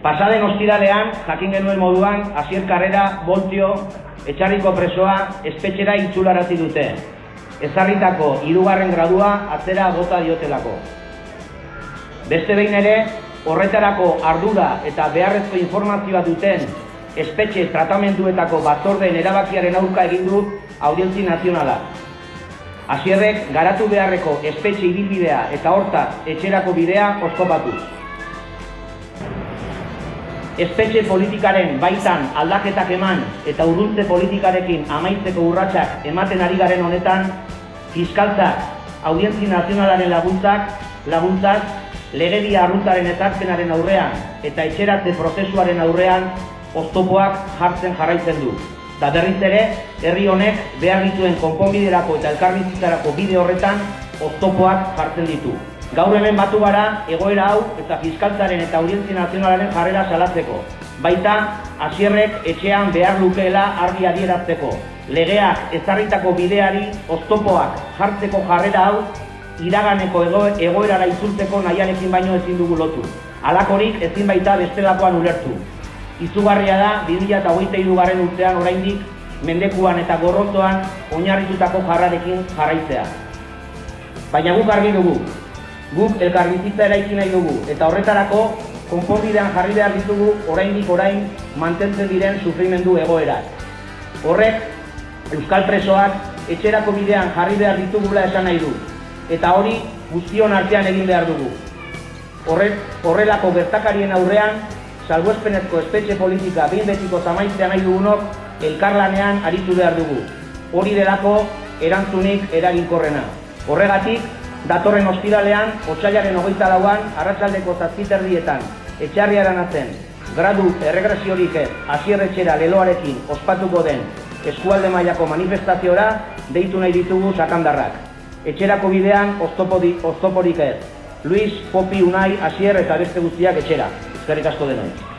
Pasaden ostiralean, jakin genuen moduan, Asier Karrera, Boltio, etxarriko presoa, espetxera itzularazi dute. Ezarritako hirugarren gradua atzera gota diotelako. Beste behin ere, horretarako ardura eta beharrezko informazioa duten espetxe tratamenduetako batzordeen erabakiaren aurka egin du audientzi nazionala. Asierrek garatu beharreko espetxe ibilbidea eta hortaz etxerako bidea oskopatuz. Espetxe politikaren baitan aldaketak eman eta urruntze politikarekin amaitzeko urratsak ematen ari garen honetan, fiskaltzak, audientzi nazionalaren laguntzak, laguntzak, legedia arruntaren ezartzenaren aurrean eta etxeratze prozesuaren aurrean oztopoak jartzen jarraitzen du. Da berriz ere, herri honek behar dituen konponbiderako eta elkarbizitzarako bide horretan oztopoak jartzen ditu. Gaur hemen batu gara egoera hau eta fiskaltzaren eta audientzi nazionalaren jarrera salatzeko. Baita, hasierrek etxean behar lukeela argi adierazteko. Legeak ezarritako bideari oztopoak jartzeko jarrera hau iraganeko ego, egoerara itzultzeko nahiarekin baino ezin dugu lotu. Alakorik ezin baita bestelakoan ulertu. Izugarria da, 2008 garen urtean oraindik mendekuan eta gorrozoan oinarritutako jarrarekin jarraitzea. Baina guk argi dugu, guk elkarbizitza eraiki nahi dugu, eta horretarako konponbidean jarri behar ditugu oraindik orain mantentzen diren sufrimendu egoerak. Horrek, Euskal Presoak etxerako bidean jarri behar ditugula esan nahi du, eta hori guztion artean egin behar dugu. Horrek, horrelako gertakarien aurrean, salbuespenezko espetxe politika behin betiko zamaitzea nahi dugunok elkarlanean aritu behar dugu. Hori delako erantzunik eraginkorrena. Horregatik, datorren ostiralean, otxailaren hogeita lauan, arratsaldeko zazpiterdietan, etxarriaran atzen, gradu erregresiorik ez, asierretxera leloarekin ospatuko den eskualde mailako manifestazioa deitu nahi ditugu sakandarrak. Etxerako bidean oztoporik ez. Luis, Popi, Unai, Asier eta beste guztiak etxera. Eskerrik asko denoi.